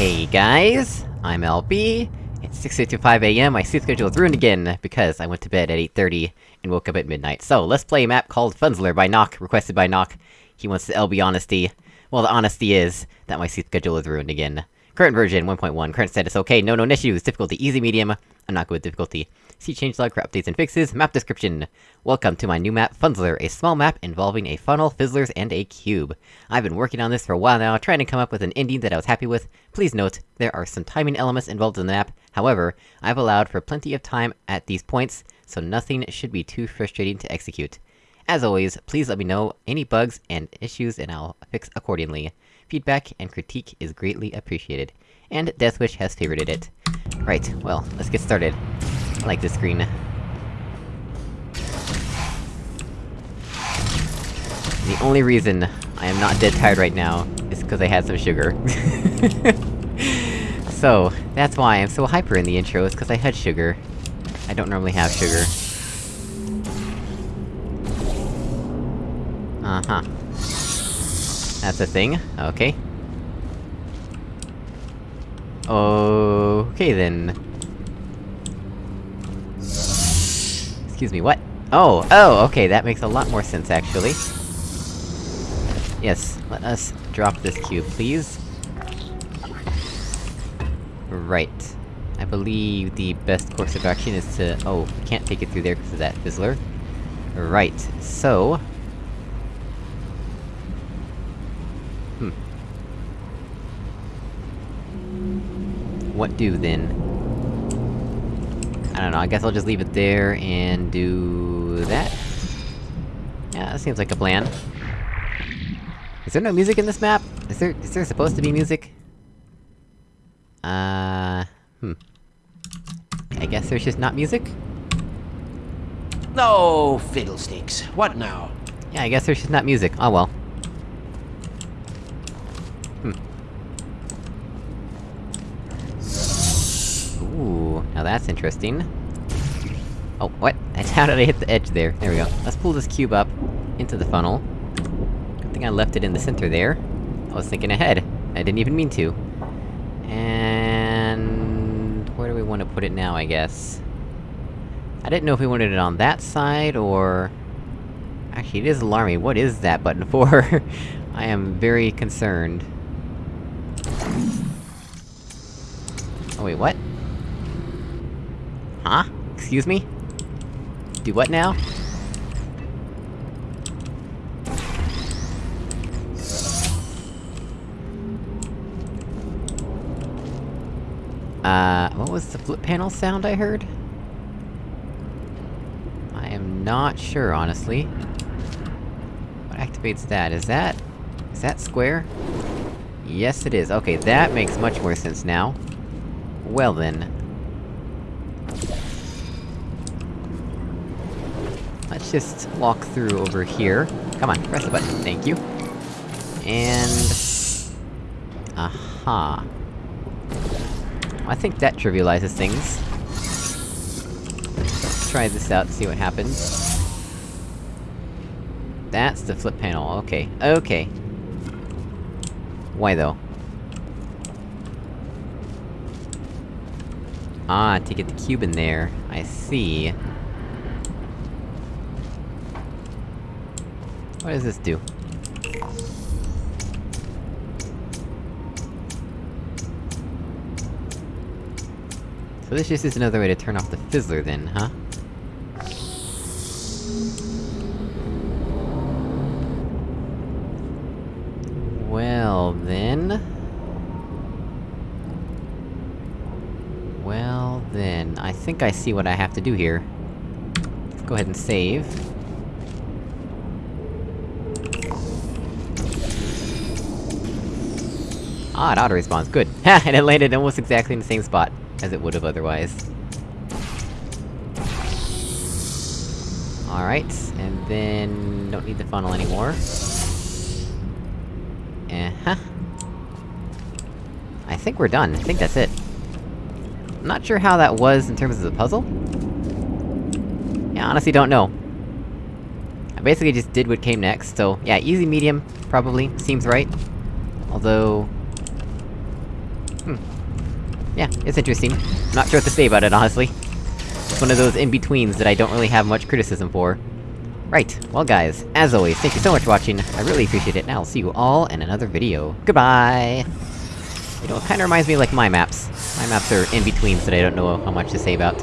Hey guys, I'm LB. It's 6.55 am, my sleep schedule is ruined again, because I went to bed at 8.30 and woke up at midnight. So, let's play a map called Funzler by Nock, requested by Nock. He wants the LB honesty. Well, the honesty is, that my sleep schedule is ruined again. Current version, 1.1, current status okay, no known issues, difficulty easy medium, I'm not good with difficulty. See changelog for updates and fixes, map description. Welcome to my new map, Funzler, a small map involving a funnel, fizzlers, and a cube. I've been working on this for a while now, trying to come up with an ending that I was happy with. Please note, there are some timing elements involved in the map, however, I've allowed for plenty of time at these points, so nothing should be too frustrating to execute. As always, please let me know any bugs and issues and I'll fix accordingly. Feedback and critique is greatly appreciated. And Deathwish has favorited it. Right, well, let's get started. I like this screen. The only reason I am not dead tired right now is because I had some sugar. so, that's why I'm so hyper in the intro, is because I had sugar. I don't normally have sugar. Uh-huh. That's a thing, okay. Okay then. Excuse me, what? Oh, oh, okay, that makes a lot more sense, actually. Yes, let us drop this cube, please. Right. I believe the best course of action is to- oh, can't take it through there because of that fizzler. Right, so... Hmm. What do, then? I don't know, I guess I'll just leave it there, and do... that? Yeah, that seems like a plan. Is there no music in this map? Is there- is there supposed to be music? Uh... Hmm. I guess there's just not music? No fiddlesticks. What now? Yeah, I guess there's just not music. Oh well. Hmm. Now that's interesting. Oh, what? How did I hit the edge there? There we go. Let's pull this cube up into the funnel. Good thing I left it in the center there. I was thinking ahead. I didn't even mean to. And... where do we want to put it now, I guess? I didn't know if we wanted it on that side, or... Actually, it is alarming. What is that button for? I am very concerned. Oh wait, what? Huh? Excuse me? Do what now? Uh, what was the flip panel sound I heard? I am not sure, honestly. What activates that? Is that... is that square? Yes, it is. Okay, that makes much more sense now. Well then. Let's just walk through over here. Come on, press the button, thank you. And... Aha. I think that trivializes things. Let's try this out, see what happens. That's the flip panel, okay. Okay. Why though? Ah, to get the cube in there. I see. What does this do? So this just is another way to turn off the fizzler then, huh? Well, then... Well, then... I think I see what I have to do here. Let's go ahead and save. Ah, it auto-respawns, good. Ha! and it landed almost exactly in the same spot as it would've otherwise. Alright, and then... don't need the funnel anymore. Uh-huh. I think we're done, I think that's it. I'm not sure how that was in terms of the puzzle. Yeah, honestly don't know. I basically just did what came next, so yeah, easy medium, probably, seems right. Although... Hmm, yeah, it's interesting. Not sure what to say about it, honestly. It's one of those in-betweens that I don't really have much criticism for. Right, well guys, as always, thank you so much for watching, I really appreciate it, and I'll see you all in another video. Goodbye! You know, it kinda reminds me of, like my maps. My maps are in-betweens that I don't know how much to say about.